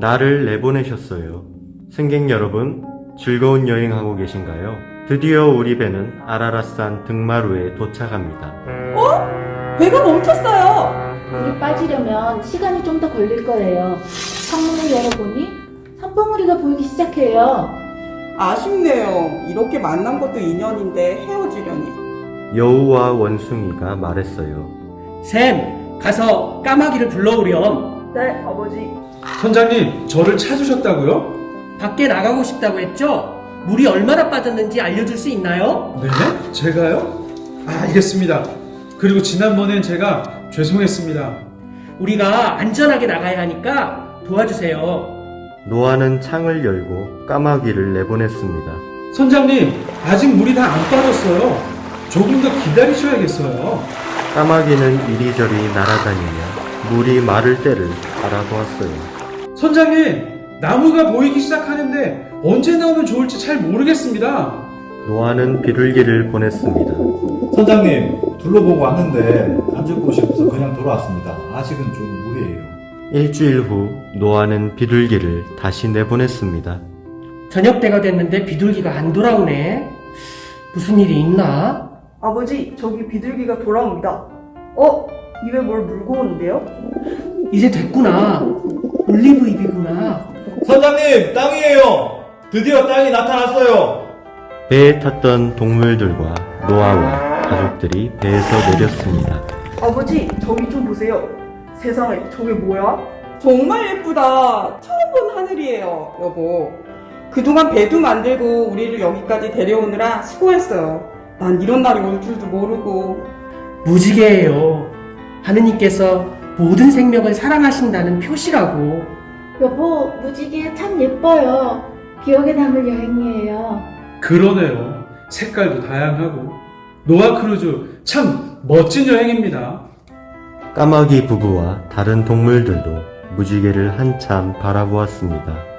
나를 내보내셨어요. 승객 여러분, 즐거운 여행하고 계신가요? 드디어 우리 배는 아라라산 등마루에 도착합니다. 배가 멈췄어요. 물이 빠지려면 시간이 좀 더 걸릴 거예요. 창문을 열어보니 산봉우리가 보이기 시작해요. 아쉽네요. 이렇게 만난 것도 인연인데 헤어지려니. 여우와 원숭이가 말했어요. 샘, 가서 까마귀를 불러오렴. 네, 아버지. 선장님, 저를 찾으셨다고요? 밖에 나가고 싶다고 했죠? 물이 얼마나 빠졌는지 알려줄 수 있나요? 네? 제가요? 아, 알겠습니다. 그리고 지난번엔 제가 죄송했습니다. 우리가 안전하게 나가야 하니까 도와주세요. 노아는 창을 열고 까마귀를 내보냈습니다. 선장님, 아직 물이 다 안 빠졌어요. 조금 더 기다리셔야겠어요. 까마귀는 이리저리 날아다니며 물이 마를 때를 알아보았어요. 선장님, 나무가 보이기 시작하는데 언제 나오면 좋을지 잘 모르겠습니다. 노아는 비둘기를 보냈습니다. 선장님, 둘러보고 왔는데 앉을 곳이 없어 그냥 돌아왔습니다. 아직은 좀 무리예요. 일주일 후 노아는 비둘기를 다시 내보냈습니다. 저녁 때가 됐는데 비둘기가 안 돌아오네. 무슨 일이 있나? 아버지, 저기 비둘기가 돌아옵니다. 어? 입에 뭘 물고 오는데요? 이제 됐구나. 올리브 잎이구나. 선장님, 땅이에요! 드디어 땅이 나타났어요! 배에 탔던 동물들과 노아와 가족들이 배에서 내렸습니다. 아버지, 저기 좀 보세요. 세상에, 저게 뭐야? 정말 예쁘다. 처음 본 하늘이에요, 여보. 그동안 배도 만들고 우리를 여기까지 데려오느라 수고했어요. 난 이런 날이 올 줄도 모르고. 무지개예요. 하느님께서 모든 생명을 사랑하신다는 표시라고. 여보, 무지개 참 예뻐요. 기억에 남을 여행이에요. 그러네요. 색깔도 다양하고. 노아 크루즈 참 멋진 여행입니다. 까마귀 부부와 다른 동물들도 무지개를 한참 바라보았습니다.